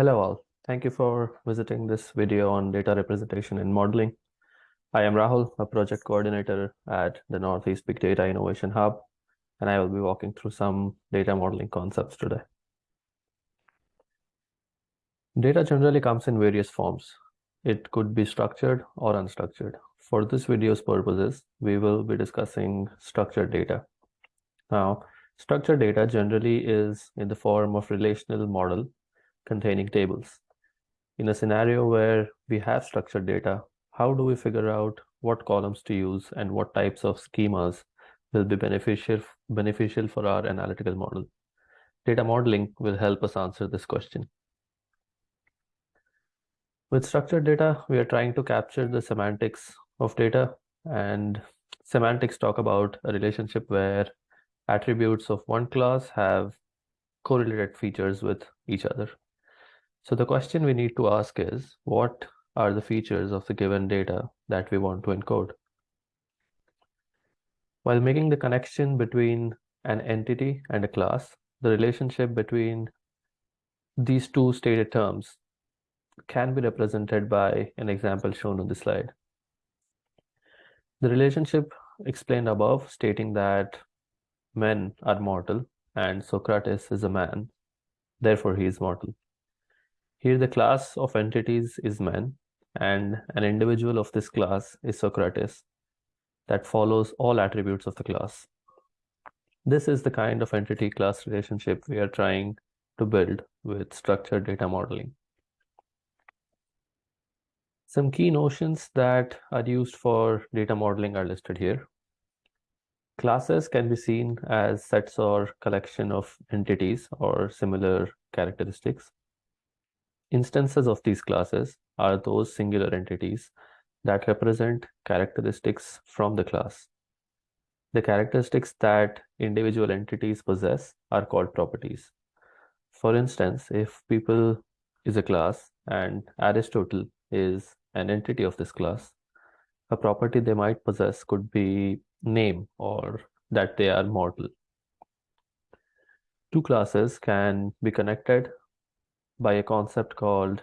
Hello all. Thank you for visiting this video on data representation in modeling. I am Rahul, a project coordinator at the Northeast Big Data Innovation Hub, and I will be walking through some data modeling concepts today. Data generally comes in various forms. It could be structured or unstructured. For this video's purposes, we will be discussing structured data. Now, structured data generally is in the form of relational model containing tables. In a scenario where we have structured data, how do we figure out what columns to use and what types of schemas will be beneficial, beneficial for our analytical model? Data modeling will help us answer this question. With structured data, we are trying to capture the semantics of data and semantics talk about a relationship where attributes of one class have correlated features with each other. So the question we need to ask is, what are the features of the given data that we want to encode? While making the connection between an entity and a class, the relationship between these two stated terms can be represented by an example shown on the slide. The relationship explained above stating that men are mortal and Socrates is a man, therefore he is mortal. Here the class of entities is men and an individual of this class is Socrates that follows all attributes of the class. This is the kind of entity class relationship we are trying to build with structured data modeling. Some key notions that are used for data modeling are listed here. Classes can be seen as sets or collection of entities or similar characteristics. Instances of these classes are those singular entities that represent characteristics from the class. The characteristics that individual entities possess are called properties. For instance, if people is a class and Aristotle is an entity of this class, a property they might possess could be name or that they are mortal. Two classes can be connected by a concept called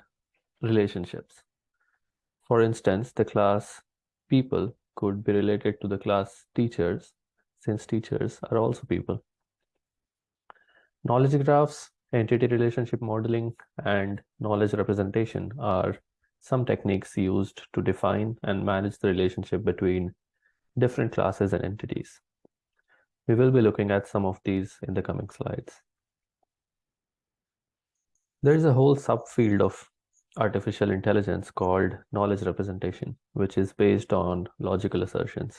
relationships. For instance, the class people could be related to the class teachers since teachers are also people. Knowledge graphs, entity relationship modeling, and knowledge representation are some techniques used to define and manage the relationship between different classes and entities. We will be looking at some of these in the coming slides. There is a whole subfield of artificial intelligence called knowledge representation, which is based on logical assertions.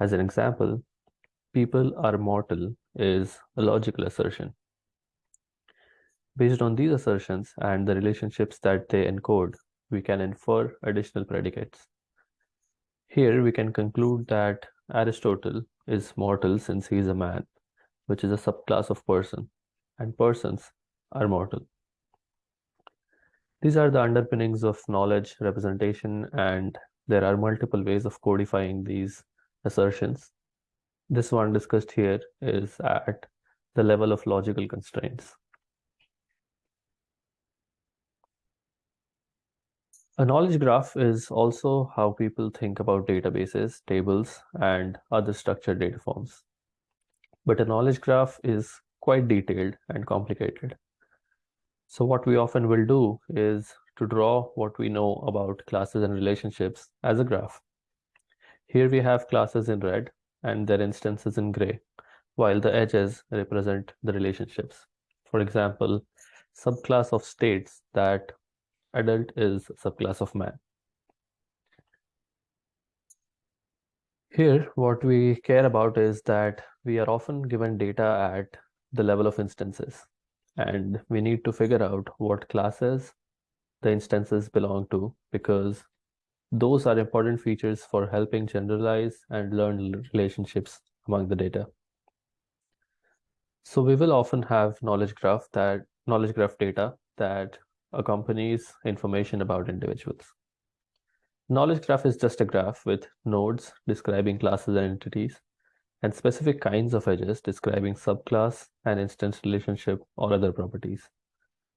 As an example, people are mortal is a logical assertion. Based on these assertions and the relationships that they encode, we can infer additional predicates. Here we can conclude that Aristotle is mortal since he is a man, which is a subclass of person, and persons are mortal. These are the underpinnings of knowledge representation, and there are multiple ways of codifying these assertions. This one discussed here is at the level of logical constraints. A knowledge graph is also how people think about databases, tables, and other structured data forms. But a knowledge graph is quite detailed and complicated. So what we often will do is to draw what we know about classes and relationships as a graph. Here we have classes in red and their instances in gray, while the edges represent the relationships. For example, subclass of states that adult is subclass of man. Here, what we care about is that we are often given data at the level of instances, and we need to figure out what classes the instances belong to because those are important features for helping generalize and learn relationships among the data. So we will often have knowledge graph that knowledge graph data that accompanies information about individuals. Knowledge graph is just a graph with nodes describing classes and entities and specific kinds of edges describing subclass and instance relationship or other properties.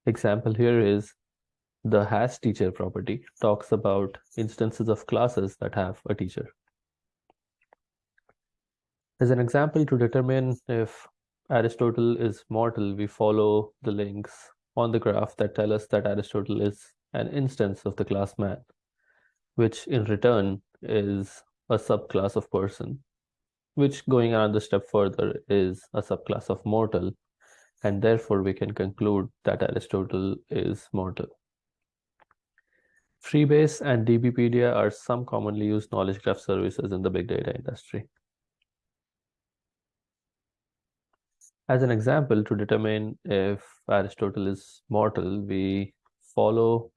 Example here is the has teacher property talks about instances of classes that have a teacher. As an example, to determine if Aristotle is mortal, we follow the links on the graph that tell us that Aristotle is an instance of the class man, which in return is a subclass of person, which going another step further is a subclass of mortal, and therefore we can conclude that Aristotle is mortal. Freebase and DBpedia are some commonly used knowledge graph services in the big data industry. As an example, to determine if Aristotle is mortal, we follow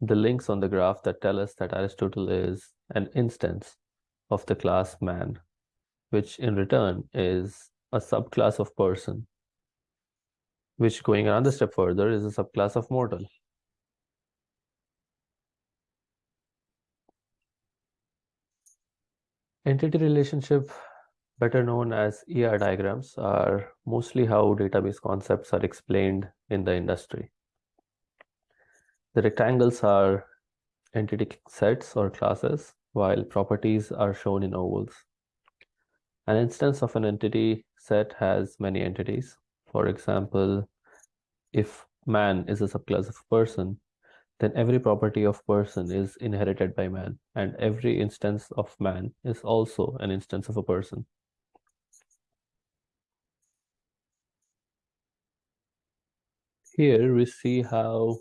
the links on the graph that tell us that Aristotle is an instance of the class man, which in return is a subclass of person, which going another step further is a subclass of mortal. Entity relationship better known as ER diagrams, are mostly how database concepts are explained in the industry. The rectangles are entity sets or classes, while properties are shown in ovals. An instance of an entity set has many entities. For example, if man is a subclass of person, then every property of person is inherited by man, and every instance of man is also an instance of a person. Here we see how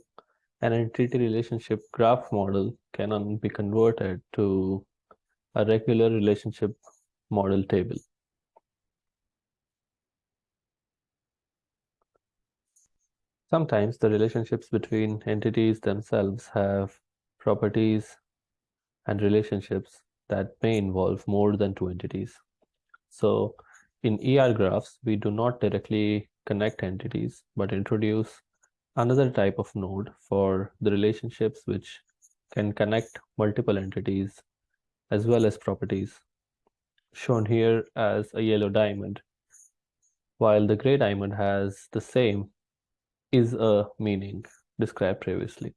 an entity relationship graph model can be converted to a regular relationship model table. Sometimes the relationships between entities themselves have properties and relationships that may involve more than two entities. So in ER graphs, we do not directly connect entities, but introduce another type of node for the relationships which can connect multiple entities as well as properties, shown here as a yellow diamond, while the gray diamond has the same is a meaning described previously.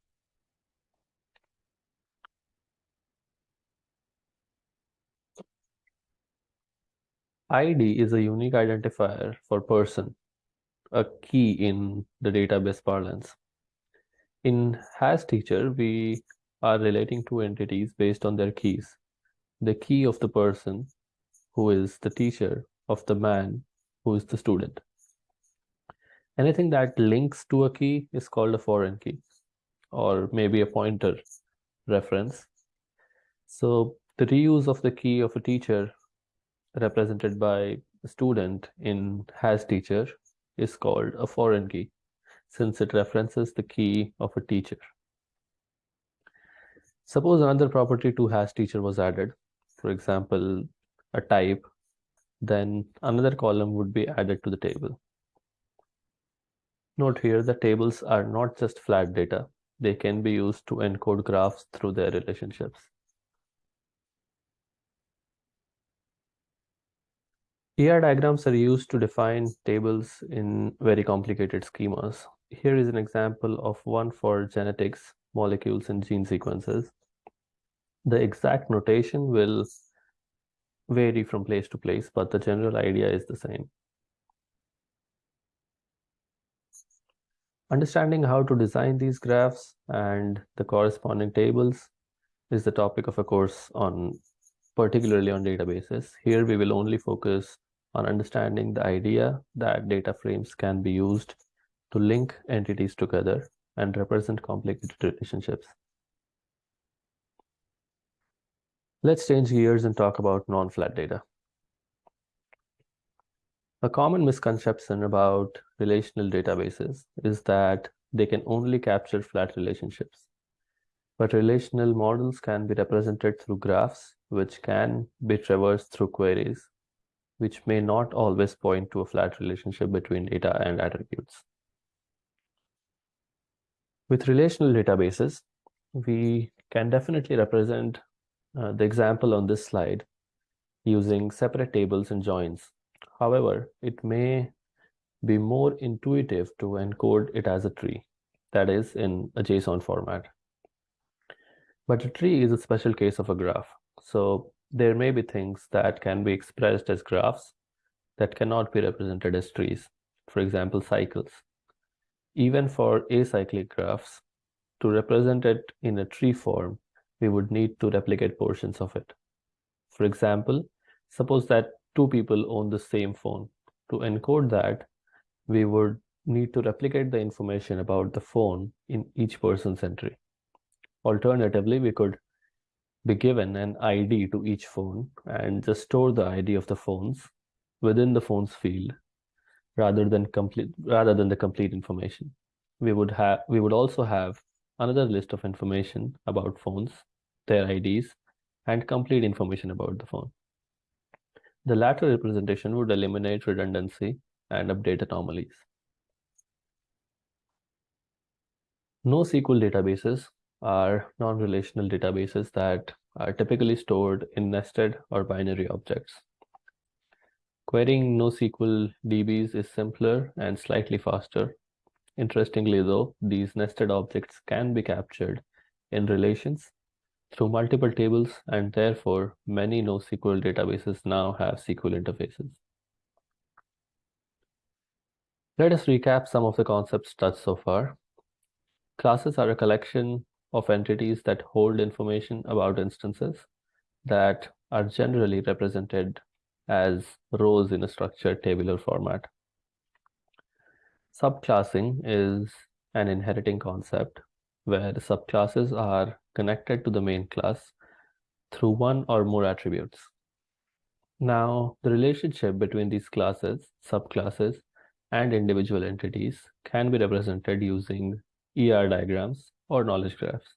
ID is a unique identifier for person a key in the database parlance. In has teacher, we are relating two entities based on their keys. The key of the person who is the teacher of the man who is the student. Anything that links to a key is called a foreign key or maybe a pointer reference. So the reuse of the key of a teacher represented by a student in has teacher is called a foreign key since it references the key of a teacher. Suppose another property to has teacher was added, for example, a type, then another column would be added to the table. Note here that tables are not just flat data. They can be used to encode graphs through their relationships. ER diagrams are used to define tables in very complicated schemas. Here is an example of one for genetics, molecules, and gene sequences. The exact notation will vary from place to place, but the general idea is the same. Understanding how to design these graphs and the corresponding tables is the topic of a course on particularly on databases. Here we will only focus on understanding the idea that data frames can be used to link entities together and represent complicated relationships. Let's change gears and talk about non-flat data. A common misconception about relational databases is that they can only capture flat relationships. But relational models can be represented through graphs, which can be traversed through queries which may not always point to a flat relationship between data and attributes. With relational databases, we can definitely represent uh, the example on this slide using separate tables and joins. However, it may be more intuitive to encode it as a tree. that is in a JSON format. But a tree is a special case of a graph. So there may be things that can be expressed as graphs that cannot be represented as trees. For example, cycles. Even for acyclic graphs, to represent it in a tree form, we would need to replicate portions of it. For example, suppose that two people own the same phone. To encode that, we would need to replicate the information about the phone in each person's entry. Alternatively, we could be given an ID to each phone and just store the ID of the phones within the phones field rather than complete rather than the complete information. We would have we would also have another list of information about phones, their IDs, and complete information about the phone. The latter representation would eliminate redundancy and update anomalies. NoSQL databases are non-relational databases that are typically stored in nested or binary objects. Querying NoSQL DBs is simpler and slightly faster. Interestingly though, these nested objects can be captured in relations through multiple tables and therefore many NoSQL databases now have SQL interfaces. Let us recap some of the concepts touched so far. Classes are a collection of entities that hold information about instances that are generally represented as rows in a structured tabular format. Subclassing is an inheriting concept where subclasses are connected to the main class through one or more attributes. Now, the relationship between these classes, subclasses, and individual entities can be represented using ER diagrams or knowledge graphs.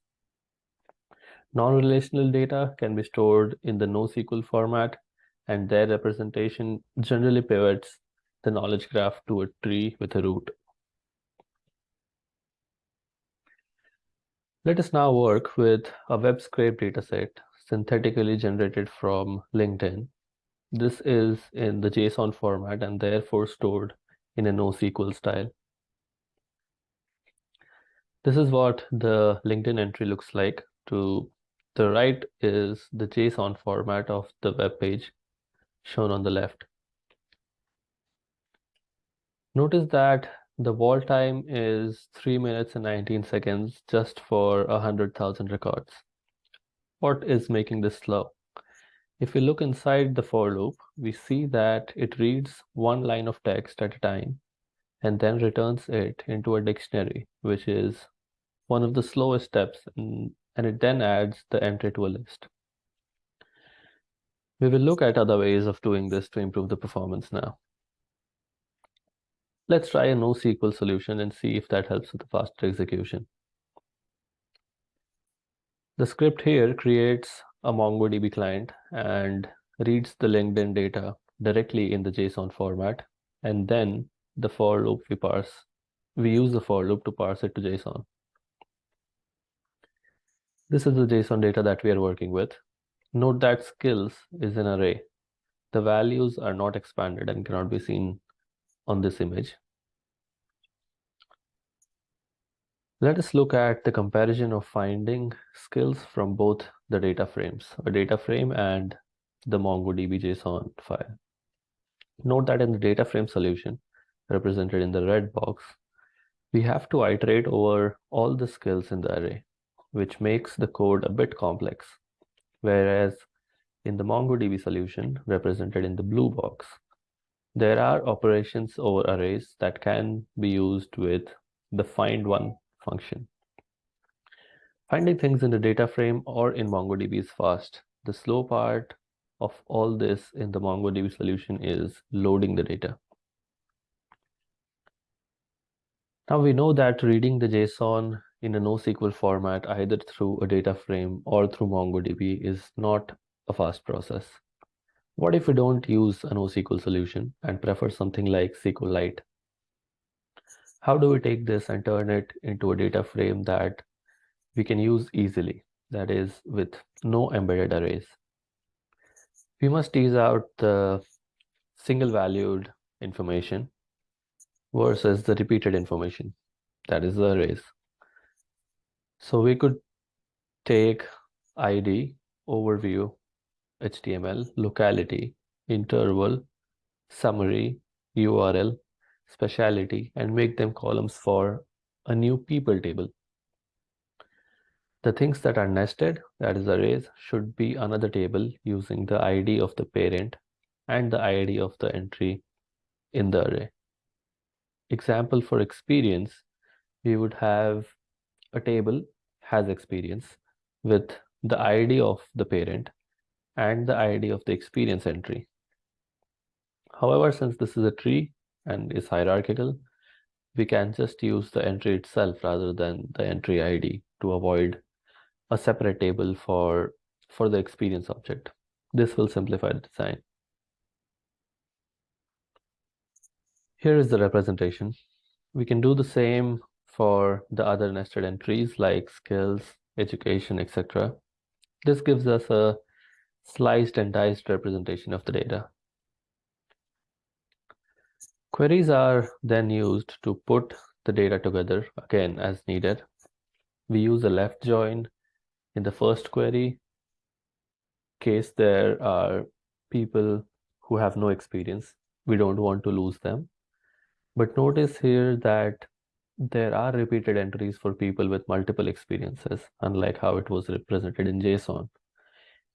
Non-relational data can be stored in the NoSQL format and their representation generally pivots the knowledge graph to a tree with a root. Let us now work with a web scrape dataset synthetically generated from LinkedIn. This is in the JSON format and therefore stored in a NoSQL style. This is what the LinkedIn entry looks like. To the right is the JSON format of the web page shown on the left. Notice that the wall time is 3 minutes and 19 seconds just for 100,000 records. What is making this slow? If we look inside the for loop, we see that it reads one line of text at a time and then returns it into a dictionary, which is one of the slowest steps, and, it then adds the entry to a list. We will look at other ways of doing this to improve the performance now. Let's try a NoSQL solution and see if that helps with the faster execution. The script here creates a MongoDB client and reads the LinkedIn data directly in the JSON format, and then the for loop we parse. We use the for loop to parse it to JSON. This is the JSON data that we are working with. Note that skills is an array. The values are not expanded and cannot be seen on this image. Let us look at the comparison of finding skills from both the data frames, a data frame and the MongoDB JSON file. Note that in the data frame solution, represented in the red box, we have to iterate over all the skills in the array, which makes the code a bit complex. Whereas in the MongoDB solution, represented in the blue box, there are operations over arrays that can be used with the find one function. Finding things in the data frame or in MongoDB is fast. The slow part of all this in the MongoDB solution is loading the data. Now we know that reading the JSON in a NoSQL format, either through a data frame or through MongoDB is not a fast process. What if we don't use a NoSQL solution and prefer something like SQLite? How do we take this and turn it into a data frame that we can use easily, that is with no embedded arrays? We must tease out the single valued information versus the repeated information, that is the arrays. So we could take ID, overview, HTML, locality, interval, summary, URL, specialty, and make them columns for a new people table. The things that are nested, that is arrays, should be another table using the ID of the parent and the ID of the entry in the array. Example for experience, we would have a table has experience with the ID of the parent and the ID of the experience entry. However, since this is a tree and is hierarchical, we can just use the entry itself rather than the entry ID to avoid a separate table for, for the experience object. This will simplify the design. Here is the representation. We can do the same for the other nested entries like skills, education, etc. This gives us a sliced and diced representation of the data. Queries are then used to put the data together again as needed. We use a left join in the first query case there are people who have no experience. We don't want to lose them. But notice here that there are repeated entries for people with multiple experiences, unlike how it was represented in JSON.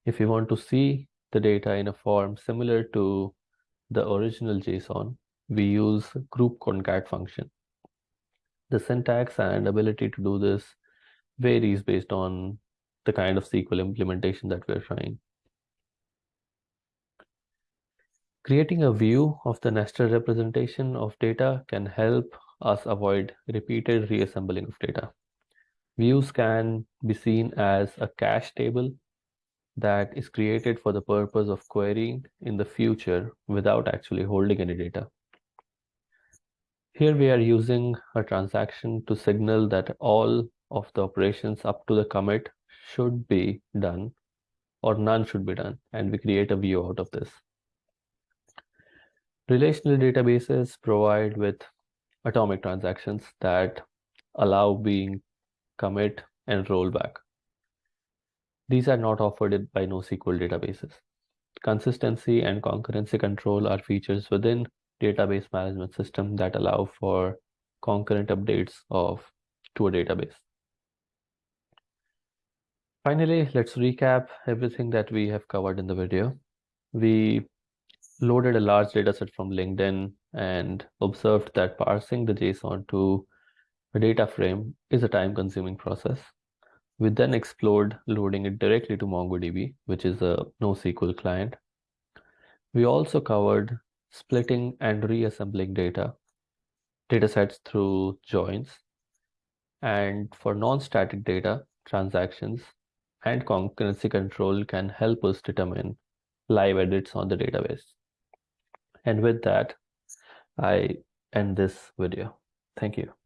If you want to see the data in a form similar to the original JSON, we use group concat function. The syntax and ability to do this varies based on the kind of SQL implementation that we're trying. Creating a view of the nested representation of data can help us avoid repeated reassembling of data. Views can be seen as a cache table that is created for the purpose of querying in the future without actually holding any data. Here we are using a transaction to signal that all of the operations up to the commit should be done or none should be done and we create a view out of this. Relational databases provide with atomic transactions that allow being commit and rollback. These are not offered by NoSQL databases. Consistency and concurrency control are features within database management system that allow for concurrent updates of to a database. Finally, let's recap everything that we have covered in the video. We loaded a large dataset from LinkedIn and observed that parsing the JSON to a data frame is a time-consuming process. We then explored loading it directly to MongoDB, which is a NoSQL client. We also covered splitting and reassembling data, datasets through joins. And for non-static data, transactions, and concurrency control can help us determine live edits on the database. And with that, I end this video. Thank you.